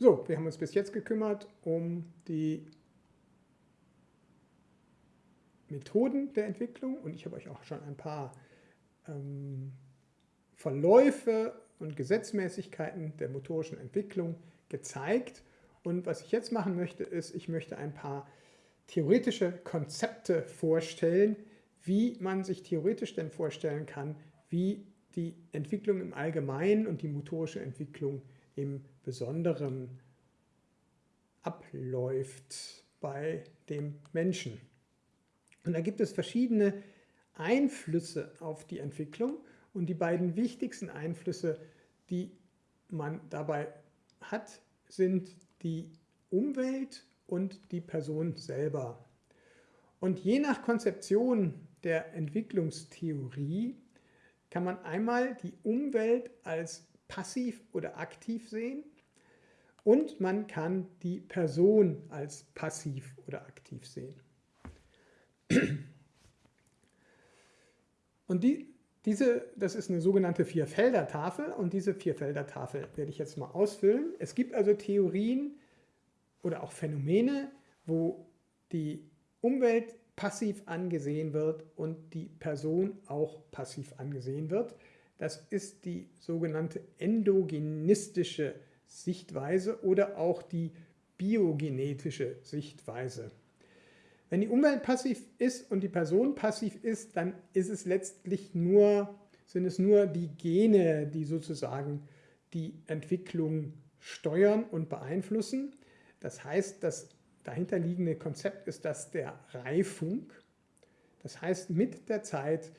So, wir haben uns bis jetzt gekümmert um die Methoden der Entwicklung und ich habe euch auch schon ein paar ähm, Verläufe und Gesetzmäßigkeiten der motorischen Entwicklung gezeigt. Und was ich jetzt machen möchte, ist, ich möchte ein paar theoretische Konzepte vorstellen, wie man sich theoretisch denn vorstellen kann, wie die Entwicklung im Allgemeinen und die motorische Entwicklung im Besonderen abläuft bei dem Menschen. Und da gibt es verschiedene Einflüsse auf die Entwicklung und die beiden wichtigsten Einflüsse, die man dabei hat, sind die Umwelt und die Person selber. Und je nach Konzeption der Entwicklungstheorie kann man einmal die Umwelt als passiv oder aktiv sehen und man kann die Person als passiv oder aktiv sehen. Und die, diese, das ist eine sogenannte Vierfelder-Tafel und diese Vierfelder-Tafel werde ich jetzt mal ausfüllen. Es gibt also Theorien oder auch Phänomene, wo die Umwelt passiv angesehen wird und die Person auch passiv angesehen wird. Das ist die sogenannte endogenistische Sichtweise oder auch die biogenetische Sichtweise. Wenn die Umwelt passiv ist und die Person passiv ist, dann ist es letztlich nur, sind es nur die Gene, die sozusagen die Entwicklung steuern und beeinflussen. Das heißt, das dahinterliegende Konzept ist das der Reifung. Das heißt, mit der Zeit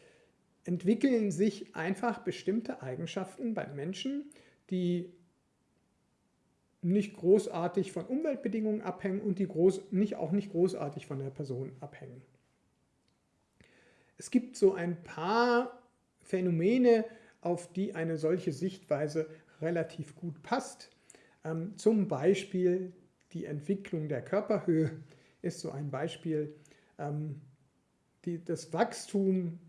entwickeln sich einfach bestimmte Eigenschaften beim Menschen, die nicht großartig von Umweltbedingungen abhängen und die groß, nicht, auch nicht großartig von der Person abhängen. Es gibt so ein paar Phänomene, auf die eine solche Sichtweise relativ gut passt. Ähm, zum Beispiel die Entwicklung der Körperhöhe ist so ein Beispiel. Ähm, die, das Wachstum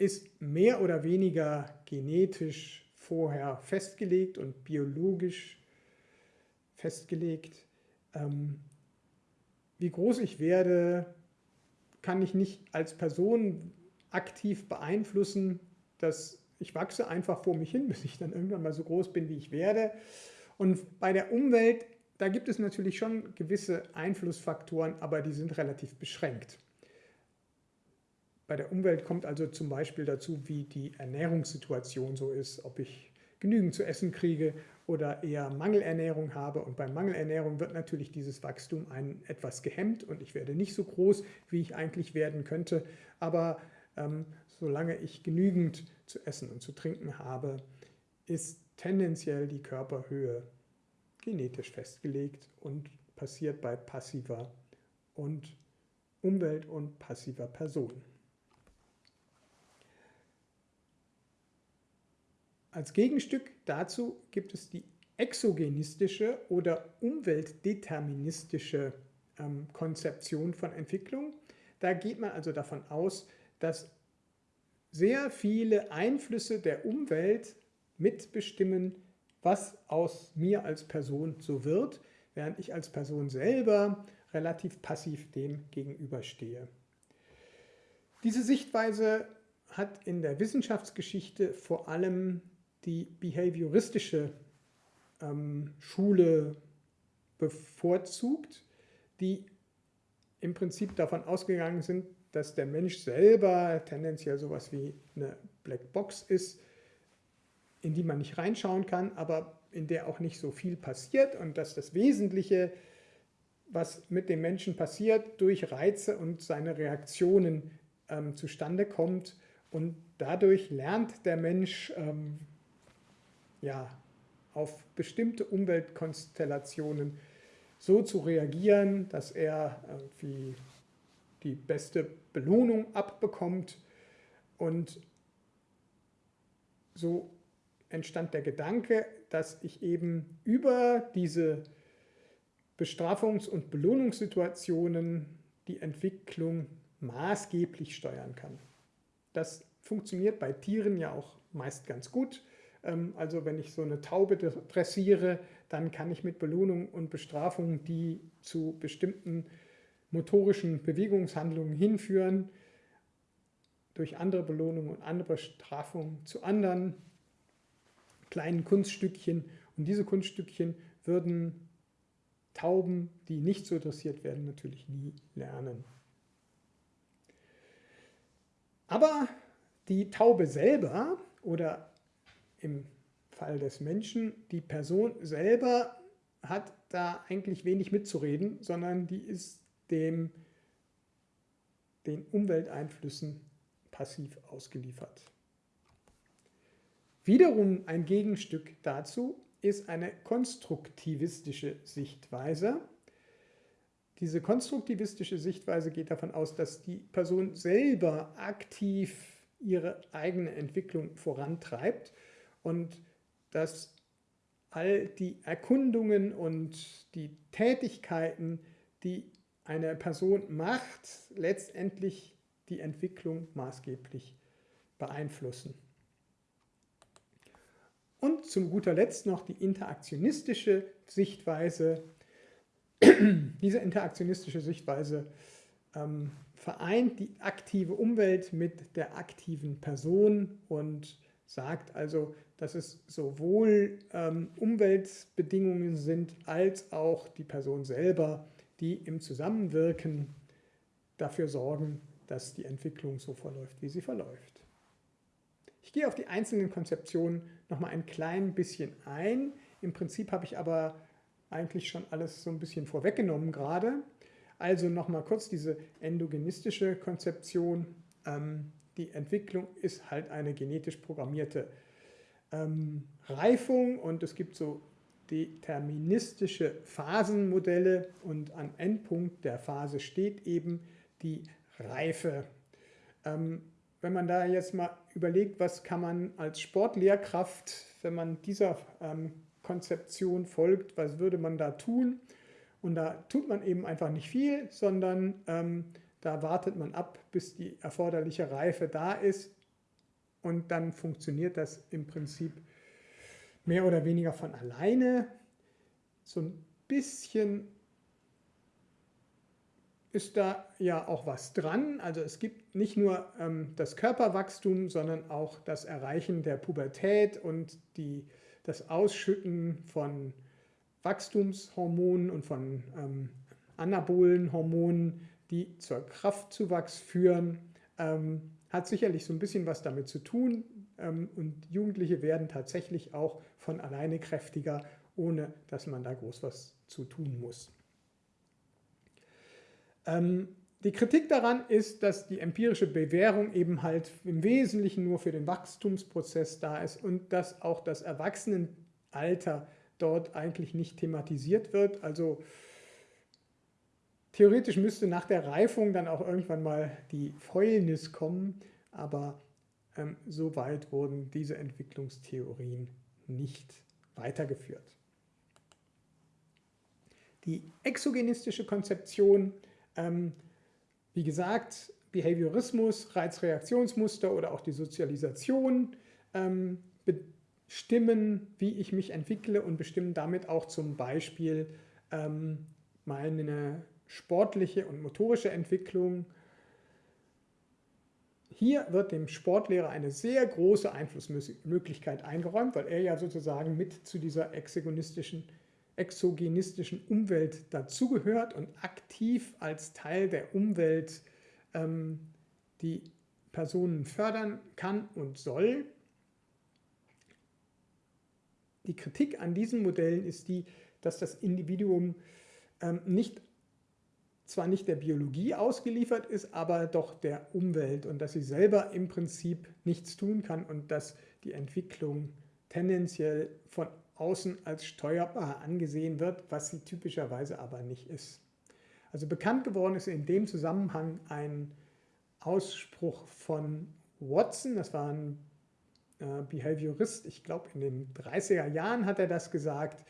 ist mehr oder weniger genetisch vorher festgelegt und biologisch festgelegt. Ähm, wie groß ich werde, kann ich nicht als Person aktiv beeinflussen. Dass ich wachse einfach vor mich hin, bis ich dann irgendwann mal so groß bin, wie ich werde. Und bei der Umwelt, da gibt es natürlich schon gewisse Einflussfaktoren, aber die sind relativ beschränkt. Bei der Umwelt kommt also zum Beispiel dazu, wie die Ernährungssituation so ist, ob ich genügend zu essen kriege oder eher Mangelernährung habe. Und bei Mangelernährung wird natürlich dieses Wachstum ein, etwas gehemmt und ich werde nicht so groß, wie ich eigentlich werden könnte. Aber ähm, solange ich genügend zu essen und zu trinken habe, ist tendenziell die Körperhöhe genetisch festgelegt und passiert bei passiver und Umwelt- und passiver Person. Als Gegenstück dazu gibt es die exogenistische oder umweltdeterministische ähm, Konzeption von Entwicklung. Da geht man also davon aus, dass sehr viele Einflüsse der Umwelt mitbestimmen, was aus mir als Person so wird, während ich als Person selber relativ passiv dem gegenüberstehe. Diese Sichtweise hat in der Wissenschaftsgeschichte vor allem die behavioristische ähm, Schule bevorzugt, die im Prinzip davon ausgegangen sind, dass der Mensch selber tendenziell sowas wie eine Blackbox ist, in die man nicht reinschauen kann, aber in der auch nicht so viel passiert und dass das Wesentliche, was mit dem Menschen passiert, durch Reize und seine Reaktionen ähm, zustande kommt und dadurch lernt der Mensch ähm, ja, auf bestimmte Umweltkonstellationen so zu reagieren, dass er irgendwie die beste Belohnung abbekommt und so entstand der Gedanke, dass ich eben über diese Bestrafungs- und Belohnungssituationen die Entwicklung maßgeblich steuern kann. Das funktioniert bei Tieren ja auch meist ganz gut also wenn ich so eine Taube dressiere, dann kann ich mit Belohnung und Bestrafung, die zu bestimmten motorischen Bewegungshandlungen hinführen, durch andere Belohnungen und andere Bestrafungen zu anderen kleinen Kunststückchen. Und diese Kunststückchen würden Tauben, die nicht so dressiert werden, natürlich nie lernen. Aber die Taube selber oder im Fall des Menschen, die Person selber hat da eigentlich wenig mitzureden, sondern die ist dem, den Umwelteinflüssen passiv ausgeliefert. Wiederum ein Gegenstück dazu ist eine konstruktivistische Sichtweise. Diese konstruktivistische Sichtweise geht davon aus, dass die Person selber aktiv ihre eigene Entwicklung vorantreibt und dass all die Erkundungen und die Tätigkeiten, die eine Person macht, letztendlich die Entwicklung maßgeblich beeinflussen. Und zum guter Letzt noch die interaktionistische Sichtweise. Diese interaktionistische Sichtweise ähm, vereint die aktive Umwelt mit der aktiven Person und sagt also, dass es sowohl ähm, Umweltbedingungen sind als auch die Person selber, die im Zusammenwirken dafür sorgen, dass die Entwicklung so verläuft, wie sie verläuft. Ich gehe auf die einzelnen Konzeptionen nochmal ein klein bisschen ein. Im Prinzip habe ich aber eigentlich schon alles so ein bisschen vorweggenommen gerade. Also nochmal kurz diese endogenistische Konzeption. Ähm, die Entwicklung ist halt eine genetisch programmierte ähm, Reifung und es gibt so deterministische Phasenmodelle und am Endpunkt der Phase steht eben die Reife. Ähm, wenn man da jetzt mal überlegt, was kann man als Sportlehrkraft, wenn man dieser ähm, Konzeption folgt, was würde man da tun? Und da tut man eben einfach nicht viel, sondern ähm, da wartet man ab, bis die erforderliche Reife da ist und dann funktioniert das im Prinzip mehr oder weniger von alleine. So ein bisschen ist da ja auch was dran. Also es gibt nicht nur ähm, das Körperwachstum, sondern auch das Erreichen der Pubertät und die, das Ausschütten von Wachstumshormonen und von ähm, anabolen die zur Kraftzuwachs führen, ähm, hat sicherlich so ein bisschen was damit zu tun. Ähm, und Jugendliche werden tatsächlich auch von alleine kräftiger, ohne dass man da groß was zu tun muss. Ähm, die Kritik daran ist, dass die empirische Bewährung eben halt im Wesentlichen nur für den Wachstumsprozess da ist und dass auch das Erwachsenenalter dort eigentlich nicht thematisiert wird. Also theoretisch müsste nach der Reifung dann auch irgendwann mal die Fäulnis kommen, aber ähm, so weit wurden diese Entwicklungstheorien nicht weitergeführt. Die exogenistische Konzeption ähm, wie gesagt, Behaviorismus, Reizreaktionsmuster oder auch die Sozialisation ähm, bestimmen, wie ich mich entwickle und bestimmen damit auch zum Beispiel ähm, meine sportliche und motorische Entwicklung. Hier wird dem Sportlehrer eine sehr große Einflussmöglichkeit eingeräumt, weil er ja sozusagen mit zu dieser exogonistischen exogenistischen Umwelt dazugehört und aktiv als Teil der Umwelt ähm, die Personen fördern kann und soll. Die Kritik an diesen Modellen ist die, dass das Individuum ähm, nicht, zwar nicht der Biologie ausgeliefert ist, aber doch der Umwelt und dass sie selber im Prinzip nichts tun kann und dass die Entwicklung tendenziell von außen als steuerbar angesehen wird, was sie typischerweise aber nicht ist. Also bekannt geworden ist in dem Zusammenhang ein Ausspruch von Watson, das war ein äh, Behaviorist, ich glaube in den 30er Jahren hat er das gesagt,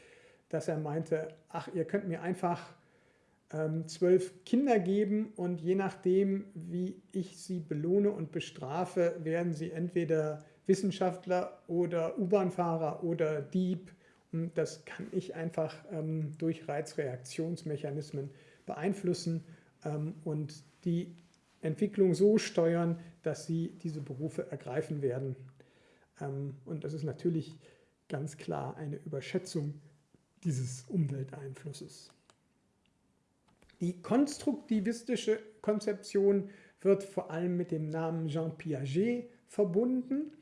dass er meinte, ach, ihr könnt mir einfach zwölf Kinder geben und je nachdem, wie ich sie belohne und bestrafe, werden sie entweder Wissenschaftler oder U-Bahn-Fahrer oder Dieb. Und das kann ich einfach ähm, durch Reizreaktionsmechanismen beeinflussen ähm, und die Entwicklung so steuern, dass sie diese Berufe ergreifen werden. Ähm, und das ist natürlich ganz klar eine Überschätzung dieses Umwelteinflusses. Die konstruktivistische Konzeption wird vor allem mit dem Namen Jean Piaget verbunden,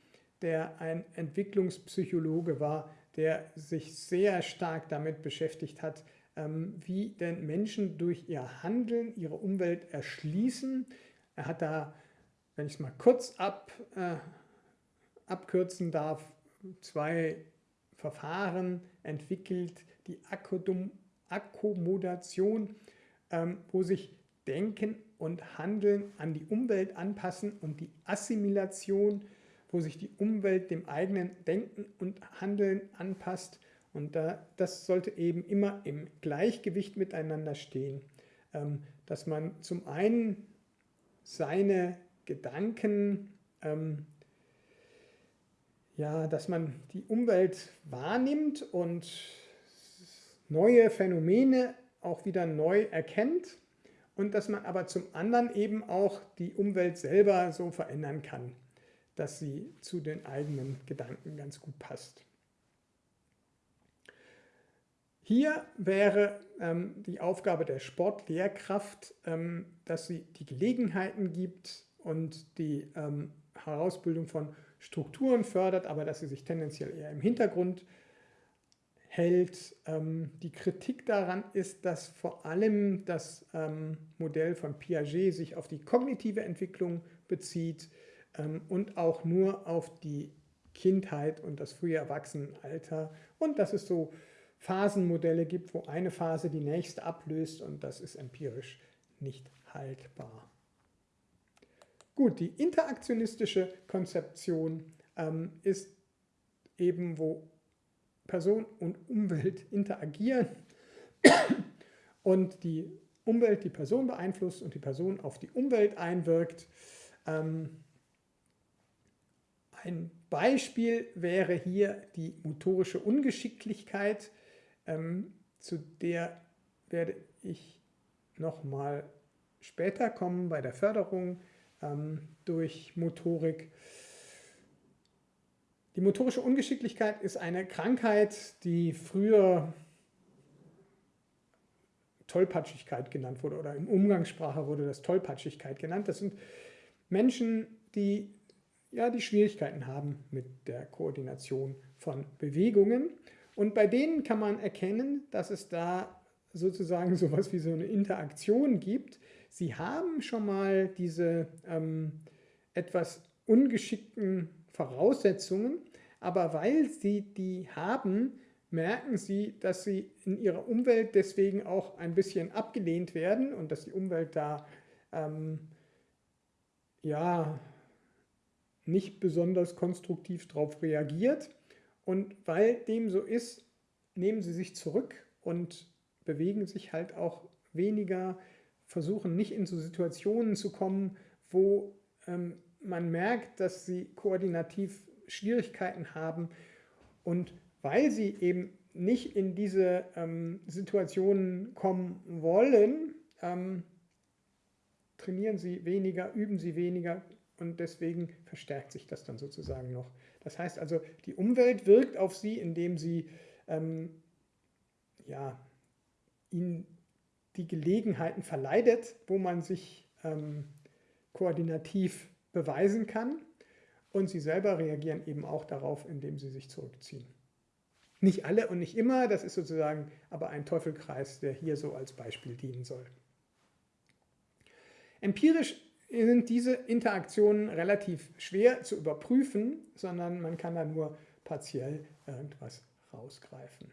der ein Entwicklungspsychologe war, der sich sehr stark damit beschäftigt hat, ähm, wie denn Menschen durch ihr Handeln ihre Umwelt erschließen. Er hat da, wenn ich es mal kurz ab, äh, abkürzen darf, zwei Verfahren entwickelt, die Akkommodation, ähm, wo sich Denken und Handeln an die Umwelt anpassen und die Assimilation, wo sich die Umwelt dem eigenen Denken und Handeln anpasst. Und da, das sollte eben immer im Gleichgewicht miteinander stehen, ähm, dass man zum einen seine Gedanken ähm, ja, dass man die Umwelt wahrnimmt und neue Phänomene auch wieder neu erkennt und dass man aber zum anderen eben auch die Umwelt selber so verändern kann, dass sie zu den eigenen Gedanken ganz gut passt. Hier wäre ähm, die Aufgabe der Sportlehrkraft, ähm, dass sie die Gelegenheiten gibt und die ähm, Herausbildung von Strukturen fördert, aber dass sie sich tendenziell eher im Hintergrund hält. Ähm, die Kritik daran ist, dass vor allem das ähm, Modell von Piaget sich auf die kognitive Entwicklung bezieht ähm, und auch nur auf die Kindheit und das frühe Erwachsenenalter und dass es so Phasenmodelle gibt, wo eine Phase die nächste ablöst und das ist empirisch nicht haltbar. Gut, die interaktionistische Konzeption ähm, ist eben, wo Person und Umwelt interagieren und die Umwelt die Person beeinflusst und die Person auf die Umwelt einwirkt. Ähm, ein Beispiel wäre hier die motorische Ungeschicklichkeit, ähm, zu der werde ich nochmal später kommen bei der Förderung ähm, durch Motorik. Die motorische Ungeschicklichkeit ist eine Krankheit, die früher Tollpatschigkeit genannt wurde oder in Umgangssprache wurde das Tollpatschigkeit genannt. Das sind Menschen, die ja, die Schwierigkeiten haben mit der Koordination von Bewegungen. Und bei denen kann man erkennen, dass es da sozusagen sowas wie so eine Interaktion gibt, Sie haben schon mal diese ähm, etwas ungeschickten Voraussetzungen, aber weil Sie die haben, merken Sie, dass Sie in Ihrer Umwelt deswegen auch ein bisschen abgelehnt werden und dass die Umwelt da ähm, ja nicht besonders konstruktiv darauf reagiert. Und weil dem so ist, nehmen Sie sich zurück und bewegen sich halt auch weniger versuchen nicht in so Situationen zu kommen, wo ähm, man merkt, dass sie koordinativ Schwierigkeiten haben und weil sie eben nicht in diese ähm, Situationen kommen wollen, ähm, trainieren sie weniger, üben sie weniger und deswegen verstärkt sich das dann sozusagen noch. Das heißt also, die Umwelt wirkt auf sie, indem sie ähm, ja, ihnen die Gelegenheiten verleidet, wo man sich ähm, koordinativ beweisen kann. Und sie selber reagieren eben auch darauf, indem sie sich zurückziehen. Nicht alle und nicht immer, das ist sozusagen aber ein Teufelkreis, der hier so als Beispiel dienen soll. Empirisch sind diese Interaktionen relativ schwer zu überprüfen, sondern man kann da nur partiell irgendwas rausgreifen.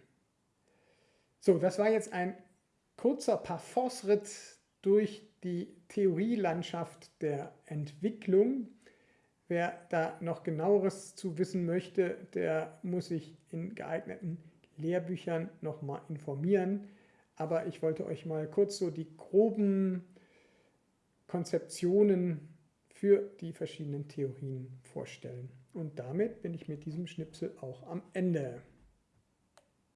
So, das war jetzt ein kurzer Parforce-Ritt durch die Theorielandschaft der Entwicklung. Wer da noch genaueres zu wissen möchte, der muss sich in geeigneten Lehrbüchern nochmal informieren. Aber ich wollte euch mal kurz so die groben Konzeptionen für die verschiedenen Theorien vorstellen. Und damit bin ich mit diesem Schnipsel auch am Ende.